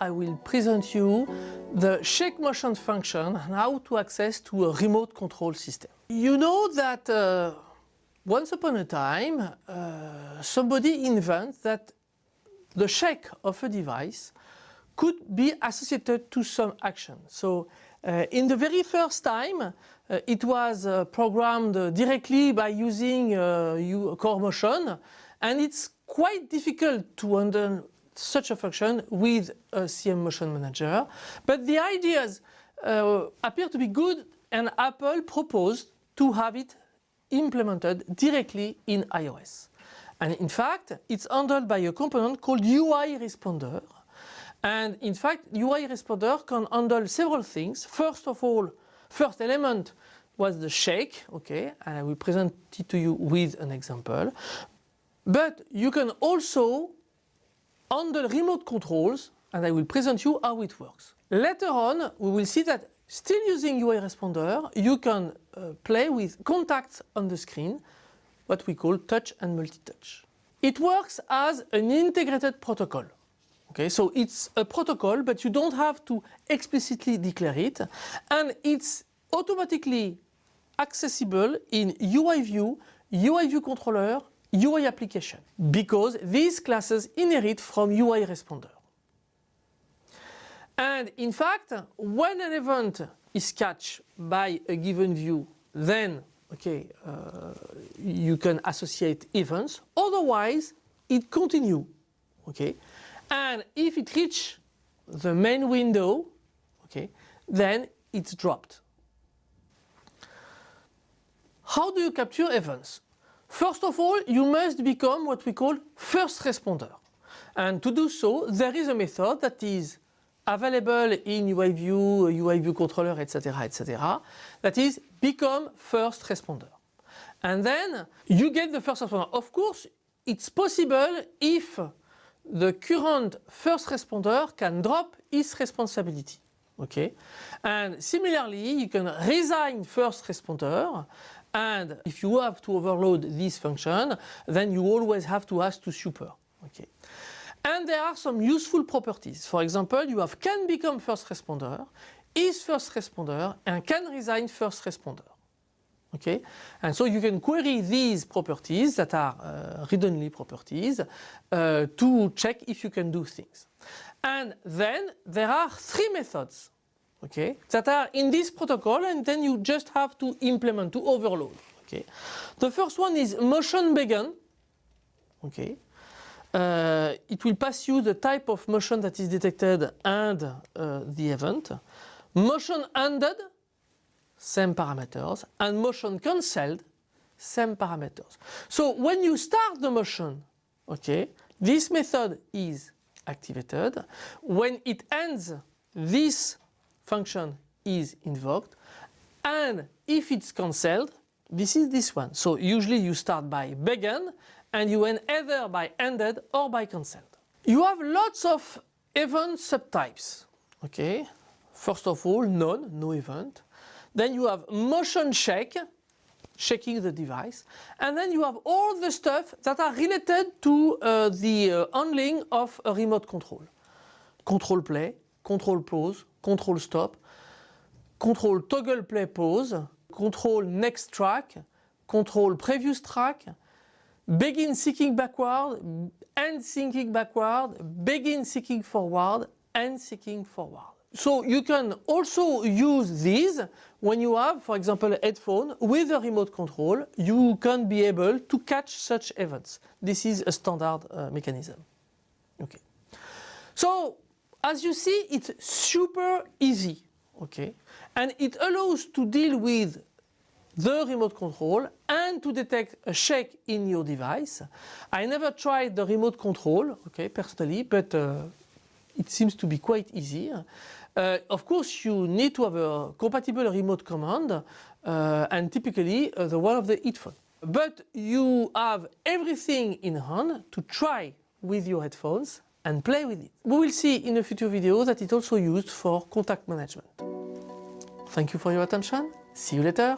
I will present you the shake motion function and how to access to a remote control system. You know that uh, once upon a time uh, somebody invents that the shake of a device could be associated to some action. So uh, in the very first time uh, it was uh, programmed directly by using uh, core motion and it's quite difficult to under such a function with a CM Motion Manager. But the ideas uh, appear to be good and Apple proposed to have it implemented directly in iOS. And in fact, it's handled by a component called UI Responder. And in fact, UI Responder can handle several things. First of all, first element was the shake, okay, and I will present it to you with an example. But you can also handle remote controls and I will present you how it works. Later on we will see that still using UI Responder you can uh, play with contacts on the screen what we call touch and multi-touch. It works as an integrated protocol. Okay, so it's a protocol but you don't have to explicitly declare it and it's automatically accessible in UI view, UI view controller, UI application because these classes inherit from UI responder. And in fact, when an event is catched by a given view, then okay, uh, you can associate events. Otherwise, it continue. Okay, and if it reach the main window, okay, then it's dropped. How do you capture events? First of all, you must become what we call first responder. And to do so, there is a method that is available in UI view, UI view controller, etc., etc. That is become first responder. And then you get the first responder. Of course, it's possible if the current first responder can drop his responsibility. Okay, and similarly, you can resign first responder and if you have to overload this function, then you always have to ask to super. Okay. And there are some useful properties. For example, you have can become first responder, is first responder, and can resign first responder. Okay, and so you can query these properties that are uh, read-only properties uh, to check if you can do things. And then there are three methods okay, that are in this protocol and then you just have to implement, to overload. Okay. The first one is motion begin. Okay. Uh, it will pass you the type of motion that is detected and uh, the event. Motion ended, same parameters, and motion cancelled, same parameters. So when you start the motion, okay, this method is activated. When it ends, this function is invoked and if it's cancelled this is this one. So usually you start by begin and you end either by ended or by cancelled. You have lots of event subtypes. Okay, first of all none, no event. Then you have motion shake, shaking the device. And then you have all the stuff that are related to uh, the uh, handling of a remote control. Control play, control pause, control stop, control toggle play pause, control next track, control previous track, begin seeking backward, end seeking backward, begin seeking forward, and seeking forward. So you can also use these when you have, for example, a headphone with a remote control, you can be able to catch such events. This is a standard uh, mechanism. Okay. So as you see, it's super easy, okay? And it allows to deal with the remote control and to detect a shake in your device. I never tried the remote control, okay, personally, but uh, it seems to be quite easy. Uh, of course, you need to have a compatible remote command uh, and typically uh, the one of the headphone. But you have everything in hand to try with your headphones and play with it. We will see in a future video that it's also used for contact management. Thank you for your attention. See you later.